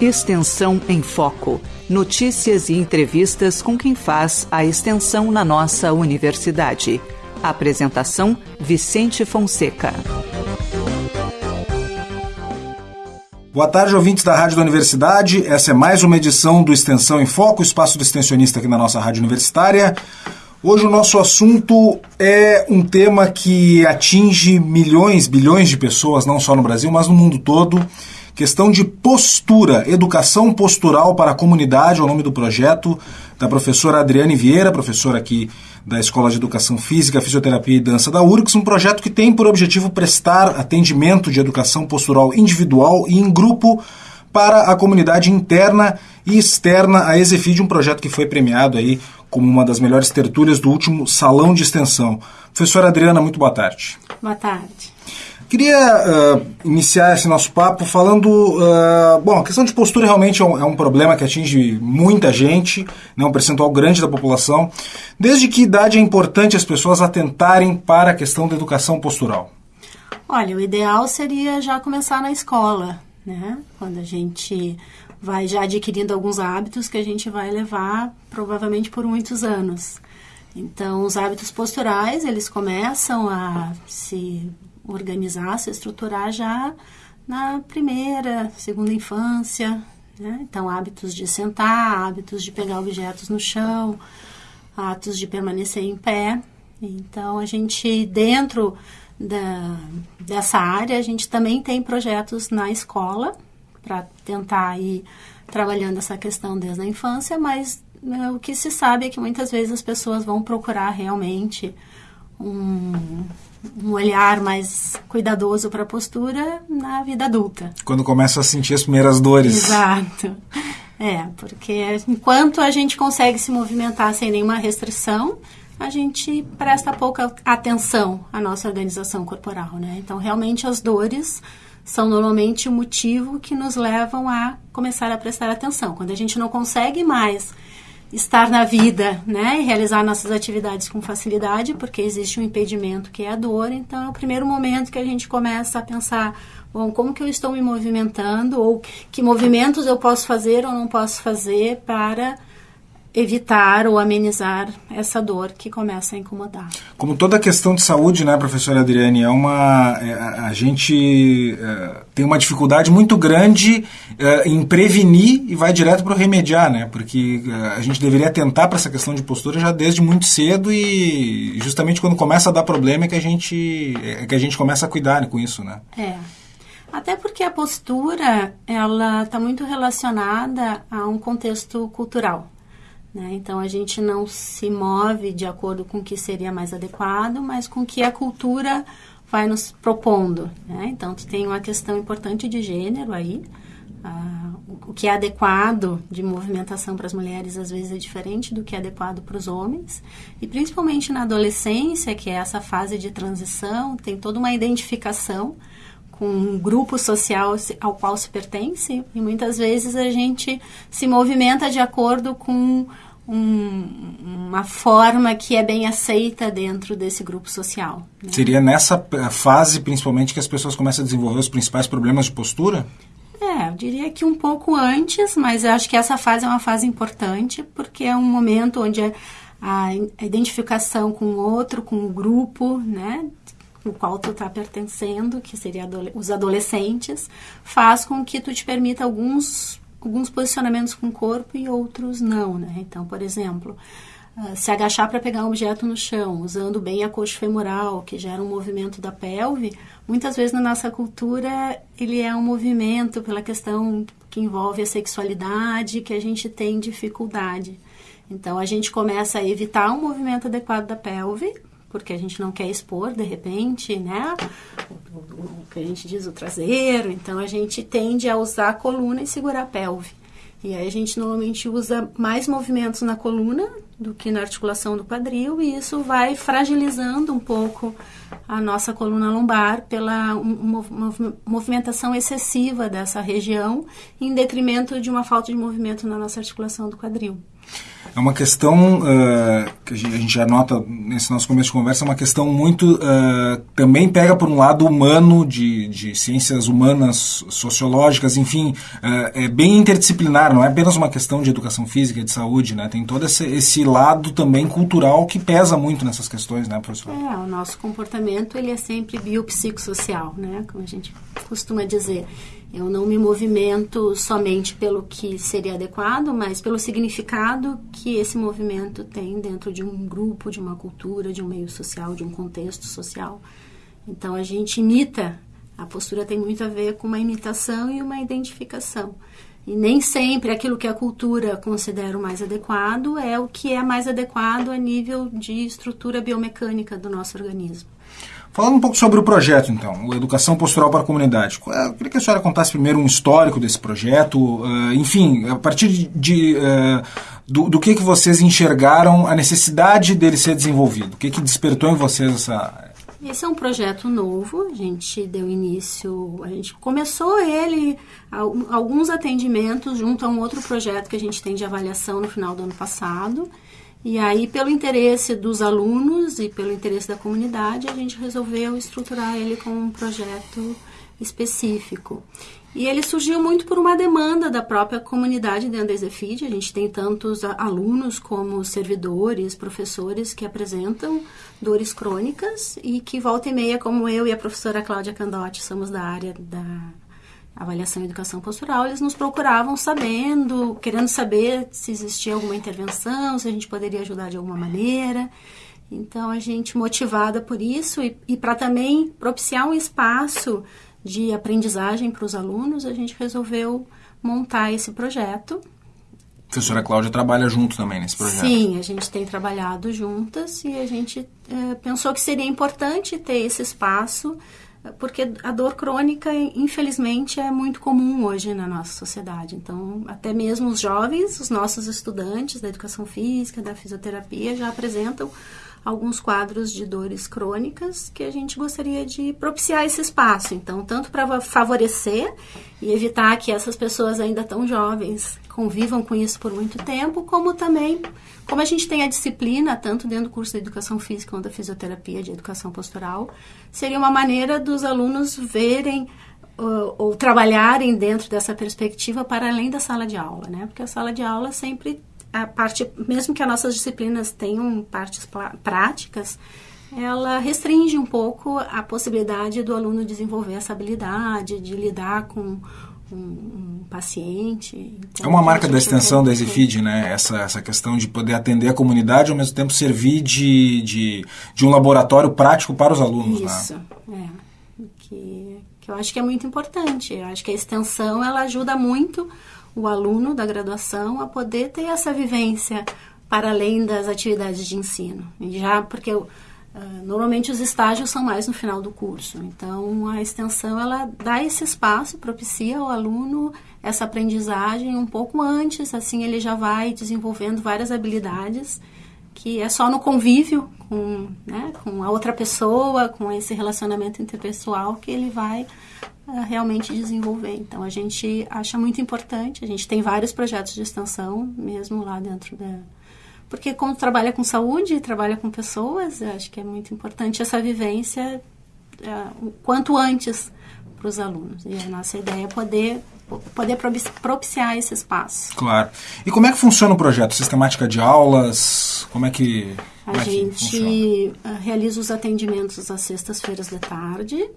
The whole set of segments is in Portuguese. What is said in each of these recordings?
Extensão em Foco. Notícias e entrevistas com quem faz a extensão na nossa universidade. Apresentação: Vicente Fonseca. Boa tarde, ouvintes da Rádio da Universidade. Essa é mais uma edição do Extensão em Foco, espaço do extensionista aqui na nossa rádio universitária. Hoje o nosso assunto é um tema que atinge milhões, bilhões de pessoas, não só no Brasil, mas no mundo todo. Questão de postura, educação postural para a comunidade, é o nome do projeto da professora Adriane Vieira, professora aqui da Escola de Educação Física, Fisioterapia e Dança da URGS, um projeto que tem por objetivo prestar atendimento de educação postural individual e em grupo para a comunidade interna e externa à Exefid, um projeto que foi premiado aí como uma das melhores tertúlias do último Salão de Extensão. Professora Adriana, muito boa tarde. Boa tarde. Queria uh, iniciar esse nosso papo falando. Uh, bom, a questão de postura realmente é um, é um, problema que atinge muita gente, né, um percentual grande da população. Desde que idade é importante as pessoas atentarem para a questão da educação postural? Olha, o ideal seria já começar na escola, né? Quando a gente vai já adquirindo alguns hábitos que a gente vai levar provavelmente por muitos anos. Então, os hábitos posturais, eles começam a se organizar, se estruturar já na primeira, segunda infância. Né? Então, hábitos de sentar, hábitos de pegar objetos no chão, hábitos de permanecer em pé. Então, a gente, dentro da, dessa área, a gente também tem projetos na escola para tentar ir trabalhando essa questão desde a infância, mas né, o que se sabe é que muitas vezes as pessoas vão procurar realmente um, um olhar mais cuidadoso para a postura na vida adulta. Quando começa a sentir as primeiras dores. Exato. É, porque enquanto a gente consegue se movimentar sem nenhuma restrição, a gente presta pouca atenção à nossa organização corporal, né? Então, realmente as dores são normalmente o motivo que nos levam a começar a prestar atenção. Quando a gente não consegue mais estar na vida, né, e realizar nossas atividades com facilidade, porque existe um impedimento que é a dor. Então, é o primeiro momento que a gente começa a pensar, bom, como que eu estou me movimentando ou que movimentos eu posso fazer ou não posso fazer para evitar ou amenizar essa dor que começa a incomodar. Como toda questão de saúde, né, professora Adriane, é uma é, a gente é, tem uma dificuldade muito grande é, em prevenir e vai direto para o remediar, né? Porque é, a gente deveria tentar para essa questão de postura já desde muito cedo e justamente quando começa a dar problema é que a gente é que a gente começa a cuidar com isso, né? É. Até porque a postura ela está muito relacionada a um contexto cultural. Né? Então a gente não se move de acordo com o que seria mais adequado, mas com o que a cultura vai nos propondo. Né? Então tem uma questão importante de gênero aí. Ah, o que é adequado de movimentação para as mulheres às vezes é diferente do que é adequado para os homens. E principalmente na adolescência, que é essa fase de transição, tem toda uma identificação com um grupo social ao qual se pertence e muitas vezes a gente se movimenta de acordo com um, uma forma que é bem aceita dentro desse grupo social. Né? Seria nessa fase, principalmente, que as pessoas começam a desenvolver os principais problemas de postura? É, eu diria que um pouco antes, mas eu acho que essa fase é uma fase importante, porque é um momento onde a identificação com o outro, com o grupo, né, o qual tu está pertencendo, que seria os adolescentes, faz com que tu te permita alguns, alguns posicionamentos com o corpo e outros não, né? Então, por exemplo, uh, se agachar para pegar um objeto no chão, usando bem a coxa femoral, que gera um movimento da pelve, muitas vezes na nossa cultura ele é um movimento pela questão que envolve a sexualidade, que a gente tem dificuldade. Então a gente começa a evitar um movimento adequado da pelve porque a gente não quer expor de repente, né? O, o, o, que a gente diz o traseiro, então a gente tende a usar a coluna e segurar a pelve. E aí a gente normalmente usa mais movimentos na coluna do que na articulação do quadril e isso vai fragilizando um pouco a nossa coluna lombar pela movimentação excessiva dessa região em detrimento de uma falta de movimento na nossa articulação do quadril. É uma questão uh, que a gente já nota nesse nosso começo de conversa, é uma questão muito. Uh, também pega por um lado humano, de, de ciências humanas, sociológicas, enfim, uh, é bem interdisciplinar, não é apenas uma questão de educação física, de saúde, né? Tem todo esse, esse lado também cultural que pesa muito nessas questões, né, professor? É, o nosso comportamento ele é sempre biopsicossocial, né? Como a gente costuma dizer. Eu não me movimento somente pelo que seria adequado, mas pelo significado que esse movimento tem dentro de um grupo, de uma cultura, de um meio social, de um contexto social. Então a gente imita, a postura tem muito a ver com uma imitação e uma identificação. E nem sempre aquilo que a cultura considera o mais adequado é o que é mais adequado a nível de estrutura biomecânica do nosso organismo. Falando um pouco sobre o projeto, então, o Educação Postural para a Comunidade. Eu queria que a senhora contasse primeiro um histórico desse projeto, uh, enfim, a partir de, de uh, do, do, que, que vocês enxergaram a necessidade dele ser desenvolvido, o que, que despertou em vocês essa... Esse é um projeto novo, a gente deu início, a gente começou ele, alguns atendimentos junto a um outro projeto que a gente tem de avaliação no final do ano passado, e aí, pelo interesse dos alunos e pelo interesse da comunidade, a gente resolveu estruturar ele com um projeto específico. E ele surgiu muito por uma demanda da própria comunidade dentro da Exefid. A gente tem tantos alunos como servidores, professores que apresentam dores crônicas e que volta e meia, como eu e a professora Cláudia Candotti, somos da área da avaliação e educação postural, eles nos procuravam sabendo, querendo saber se existia alguma intervenção, se a gente poderia ajudar de alguma maneira. Então, a gente, motivada por isso e, e para também propiciar um espaço de aprendizagem para os alunos, a gente resolveu montar esse projeto. A professora Cláudia trabalha junto também nesse projeto. Sim, a gente tem trabalhado juntas e a gente é, pensou que seria importante ter esse espaço porque a dor crônica, infelizmente, é muito comum hoje na nossa sociedade. Então, até mesmo os jovens, os nossos estudantes da educação física, da fisioterapia, já apresentam alguns quadros de dores crônicas que a gente gostaria de propiciar esse espaço. Então, tanto para favorecer e evitar que essas pessoas ainda tão jovens convivam com isso por muito tempo, como também, como a gente tem a disciplina, tanto dentro do curso de educação física quanto da fisioterapia, de educação postural, seria uma maneira dos alunos verem ou, ou trabalharem dentro dessa perspectiva para além da sala de aula, né? Porque a sala de aula sempre a parte, mesmo que as nossas disciplinas tenham partes práticas, ela restringe um pouco a possibilidade do aluno desenvolver essa habilidade de lidar com um, um paciente. Então, é uma marca da extensão da EasyFeed, né? Essa, essa questão de poder atender a comunidade e ao mesmo tempo servir de, de, de um laboratório prático para os alunos. Né? Isso, né? é. Que, que eu acho que é muito importante. Eu acho que a extensão ela ajuda muito o aluno da graduação a poder ter essa vivência para além das atividades de ensino. Já porque uh, normalmente os estágios são mais no final do curso. Então a extensão ela dá esse espaço, propicia ao aluno essa aprendizagem um pouco antes, assim ele já vai desenvolvendo várias habilidades que é só no convívio com, né, com a outra pessoa, com esse relacionamento interpessoal que ele vai realmente desenvolver. Então a gente acha muito importante, a gente tem vários projetos de extensão mesmo lá dentro da porque como trabalha com saúde, trabalha com pessoas, eu acho que é muito importante essa vivência uh, o quanto antes para os alunos. E a nossa ideia é poder poder propiciar esse espaço. Claro. E como é que funciona o projeto? Sistemática de aulas? Como é que a é gente ah, realiza os atendimentos às sextas-feiras da tarde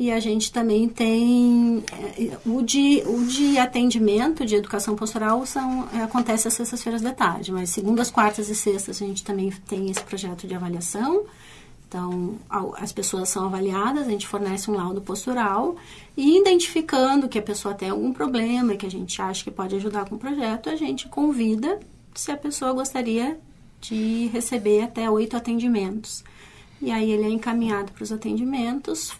e a gente também tem eh, o de, o de atendimento de educação postural são, eh, acontece às sextas-feiras da tarde, mas segundas, quartas e sextas a gente também tem esse projeto de avaliação. Então, as pessoas são avaliadas, a gente fornece um laudo postural e identificando que a pessoa tem algum problema que a gente acha que pode ajudar com o projeto, a gente convida se a pessoa gostaria de receber até oito atendimentos. E aí ele é encaminhado para os atendimentos,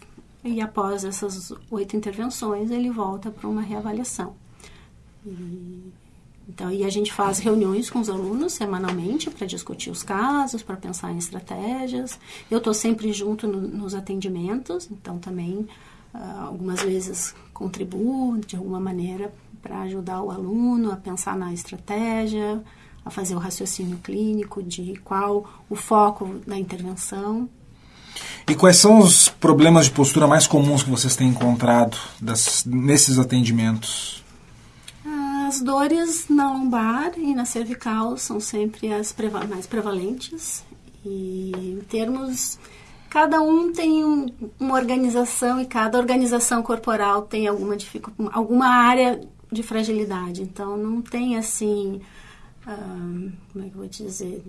e após essas oito intervenções, ele volta para uma reavaliação. E, então, e a gente faz reuniões com os alunos semanalmente para discutir os casos, para pensar em estratégias. Eu estou sempre junto no, nos atendimentos, então também uh, algumas vezes contribuo de alguma maneira para ajudar o aluno a pensar na estratégia, a fazer o raciocínio clínico de qual o foco da intervenção. E quais são os problemas de postura mais comuns que vocês têm encontrado das, nesses atendimentos? As dores na lombar e na cervical são sempre as preva mais prevalentes. E em termos. Cada um tem um, uma organização e cada organização corporal tem alguma, alguma área de fragilidade. Então não tem assim. Uh, como é que eu vou dizer?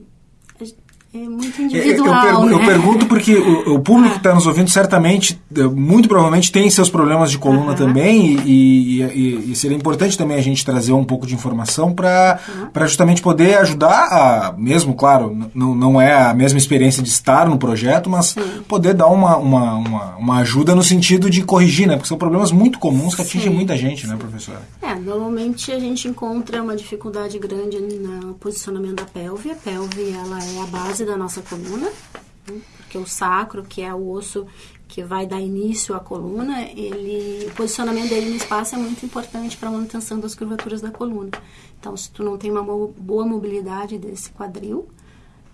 É muito individual, eu, eu, né? eu pergunto porque o, o público que está nos ouvindo certamente, eh, muito provavelmente, tem seus problemas de coluna também e, e, e, seria importante também a gente trazer um pouco de informação para justamente poder ajudar a, mesmo, claro, não, não é a mesma experiência de estar no projeto, mas Sim. poder dar uma, uma, uma, uma, ajuda no sentido de corrigir, né? Porque são problemas muito comuns que atingem Sim. muita gente, né, professora? É, normalmente a gente encontra uma dificuldade grande no posicionamento da pelve. A pelve, ela é a base base da nossa coluna, né? porque o sacro, que é o osso que vai dar início à coluna, ele, o posicionamento dele no espaço é muito importante para a manutenção das curvaturas da coluna. Então, se tu não tem uma boa mobilidade desse quadril,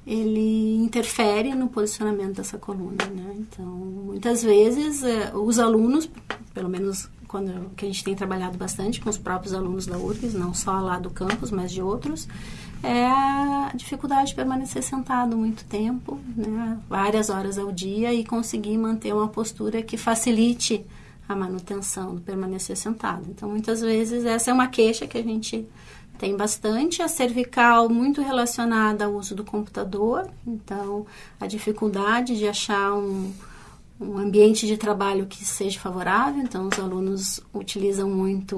ele interfere no posicionamento dessa coluna, né? Então, muitas vezes, eh, os alunos, pelo menos quando que a gente tem trabalhado bastante com os próprios alunos da URGS, não só lá do campus, mas de outros, é a dificuldade de permanecer sentado muito tempo, né, várias horas ao dia e conseguir manter uma postura que facilite a manutenção do permanecer sentado. Então, muitas vezes essa é uma queixa que a gente tem bastante. A cervical muito relacionada ao uso do computador, então a dificuldade de achar um, um ambiente de trabalho que seja favorável. Então, os alunos utilizam muito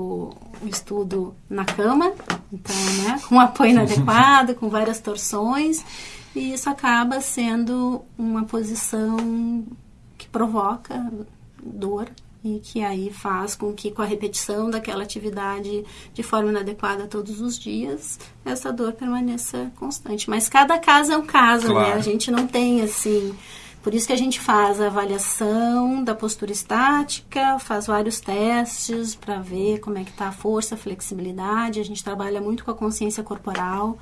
o estudo na cama, então, né, com apoio inadequado, com várias torções, e isso acaba sendo uma posição que provoca dor e que aí faz com que com a repetição daquela atividade de forma inadequada todos os dias, essa dor permaneça constante. Mas cada caso é um caso, claro. né? A gente não tem assim por isso que a gente faz a avaliação da postura estática, faz vários testes para ver como é que está a força, a flexibilidade. A gente trabalha muito com a consciência corporal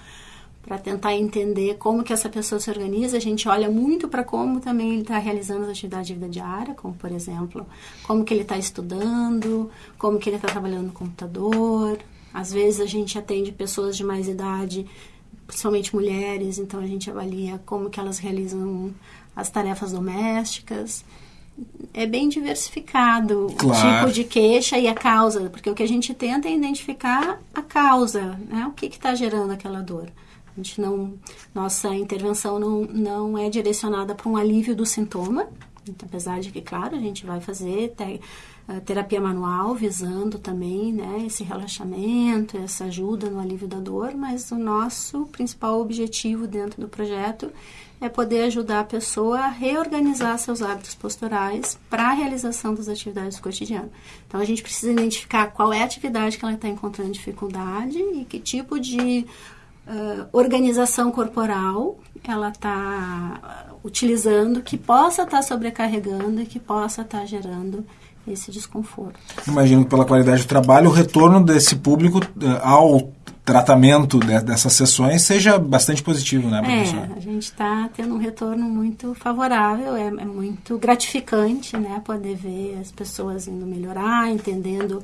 para tentar entender como que essa pessoa se organiza. A gente olha muito para como também ele está realizando as atividades de vida diária, como por exemplo, como que ele está estudando, como que ele está trabalhando no computador. Às vezes a gente atende pessoas de mais idade, principalmente mulheres, então a gente avalia como que elas realizam as tarefas domésticas. É bem diversificado claro. o tipo de queixa e a causa, porque o que a gente tenta é identificar a causa, né? O que está gerando aquela dor. A gente não, nossa intervenção não, não é direcionada para um alívio do sintoma, apesar de que, claro, a gente vai fazer te, terapia manual visando também né, esse relaxamento, essa ajuda no alívio da dor, mas o nosso principal objetivo dentro do projeto é poder ajudar a pessoa a reorganizar seus hábitos posturais para a realização das atividades cotidianas. Então a gente precisa identificar qual é a atividade que ela está encontrando dificuldade e que tipo de uh, organização corporal ela está utilizando que possa estar tá sobrecarregando e que possa estar tá gerando esse desconforto. Imagino que pela qualidade do trabalho, o retorno desse público uh, ao tratamento de, dessas sessões seja bastante positivo, né, professora? É, a gente está tendo um retorno muito favorável, é, é, muito gratificante, né, poder ver as pessoas indo melhorar, entendendo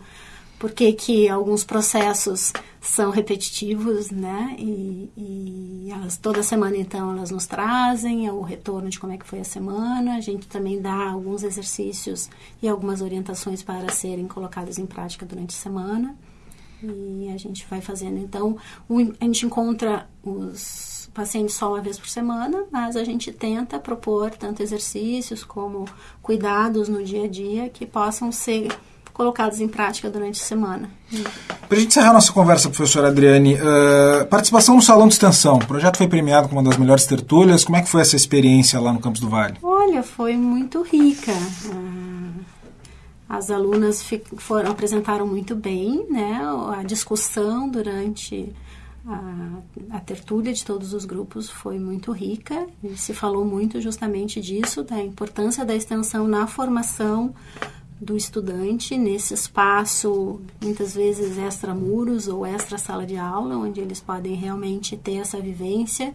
por que, que alguns processos são repetitivos, né, e, e elas, toda semana, então, elas nos trazem o retorno de como é que foi a semana, a gente também dá alguns exercícios e algumas orientações para serem colocados em prática durante a semana e a gente vai fazendo. Então, a gente encontra os pacientes só uma vez por semana, mas a gente tenta propor tanto exercícios como cuidados no dia a dia que possam ser colocados em prática durante a semana. Para a gente encerrar nossa conversa, professora Adriane, uh, participação no Salão de Extensão. O projeto foi premiado como uma das melhores tertúlias. Como é que foi essa experiência lá no Campos do Vale? Olha, foi muito rica. Uh, as alunas foram, apresentaram muito bem, né? A discussão durante a, a tertúlia de todos os grupos foi muito rica e se falou muito justamente disso, da importância da extensão na formação do estudante nesse espaço, muitas vezes extramuros ou extra sala de aula, onde eles podem realmente ter essa vivência.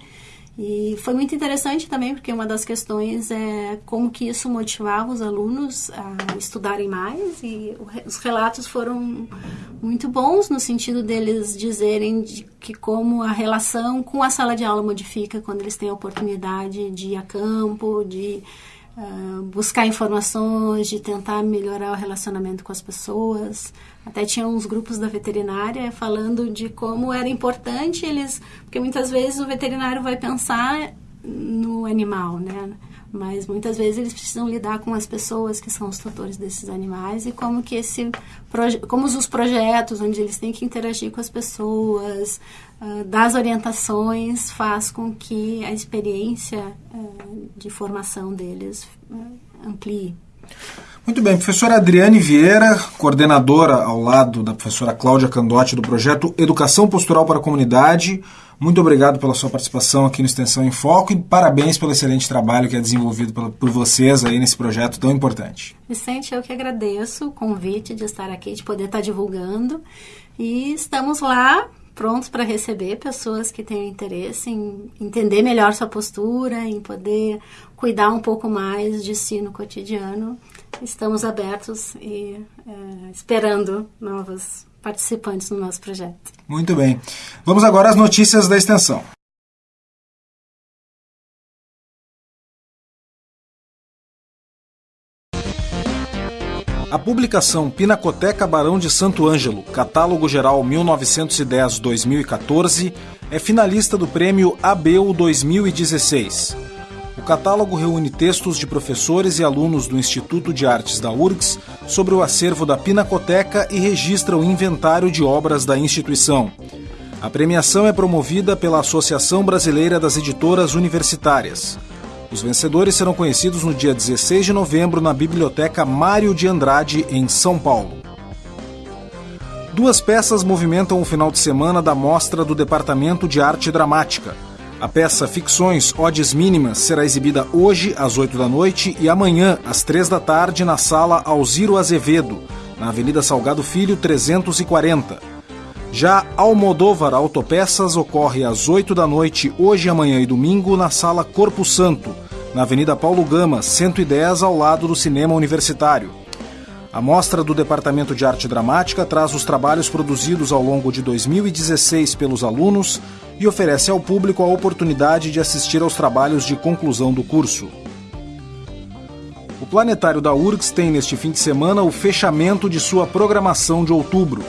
E foi muito interessante também, porque uma das questões é como que isso motivava os alunos a estudarem mais, e os relatos foram muito bons no sentido deles dizerem de que como a relação com a sala de aula modifica quando eles têm a oportunidade de ir a campo, de uh, buscar informações, de tentar melhorar o relacionamento com as pessoas. Até tinha uns grupos da veterinária falando de como era importante eles, porque muitas vezes o veterinário vai pensar no animal, né? Mas muitas vezes eles precisam lidar com as pessoas que são os tutores desses animais e como que esse como os projetos onde eles têm que interagir com as pessoas, uh, das orientações faz com que a experiência uh, de formação deles uh, amplie. Muito bem, professora Adriane Vieira, coordenadora ao lado da professora Cláudia Candotti do projeto Educação Postural para a Comunidade. Muito obrigado pela sua participação aqui no Extensão em Foco e parabéns pelo excelente trabalho que é desenvolvido por vocês aí nesse projeto tão importante. Vicente, eu que agradeço o convite de estar aqui, de poder estar divulgando e estamos lá prontos para receber pessoas que tenham interesse em entender melhor sua postura, em poder cuidar um pouco mais de si no cotidiano estamos abertos e é, esperando novos participantes no nosso projeto. Muito bem. Vamos agora às notícias da extensão. A publicação Pinacoteca Barão de Santo Ângelo, Catálogo Geral 1910-2014, é finalista do prêmio ABEU 2016. O catálogo reúne textos de professores e alunos do Instituto de Artes da URGS sobre o acervo da Pinacoteca e registra o inventário de obras da instituição. A premiação é promovida pela Associação Brasileira das Editoras Universitárias. Os vencedores serão conhecidos no dia 16 de novembro na Biblioteca Mário de Andrade, em São Paulo. Duas peças movimentam o final de semana da mostra do Departamento de Arte Dramática. A peça Ficções Odes Mínimas será exibida hoje às 8 da noite e amanhã às 3 da tarde na sala Alziro Azevedo, na Avenida Salgado Filho 340. Já Almodóvar Autopeças ocorre às 8 da noite hoje, amanhã e domingo na sala Corpo Santo, na Avenida Paulo Gama 110 ao lado do Cinema Universitário. A mostra do Departamento de Arte Dramática traz os trabalhos produzidos ao longo de 2016 pelos alunos e oferece ao público a oportunidade de assistir aos trabalhos de conclusão do curso. O Planetário da URGS tem neste fim de semana o fechamento de sua programação de outubro.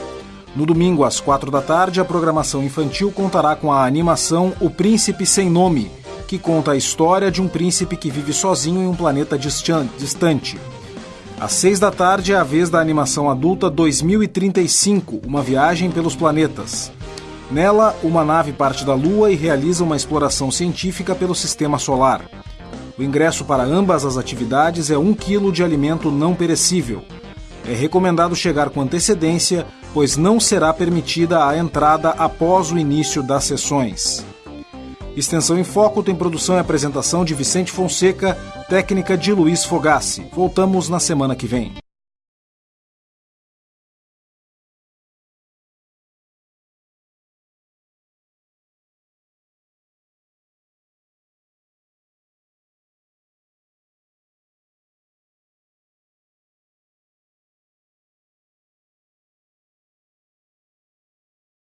No domingo, às quatro da tarde, a programação infantil contará com a animação O Príncipe Sem Nome, que conta a história de um príncipe que vive sozinho em um planeta distante. Às seis da tarde é a vez da animação adulta 2035 Uma Viagem pelos Planetas. Nela, uma nave parte da Lua e realiza uma exploração científica pelo sistema solar. O ingresso para ambas as atividades é um quilo de alimento não perecível. É recomendado chegar com antecedência, pois não será permitida a entrada após o início das sessões. Extensão em Foco tem produção e apresentação de Vicente Fonseca, técnica de Luiz Fogassi. Voltamos na semana que vem.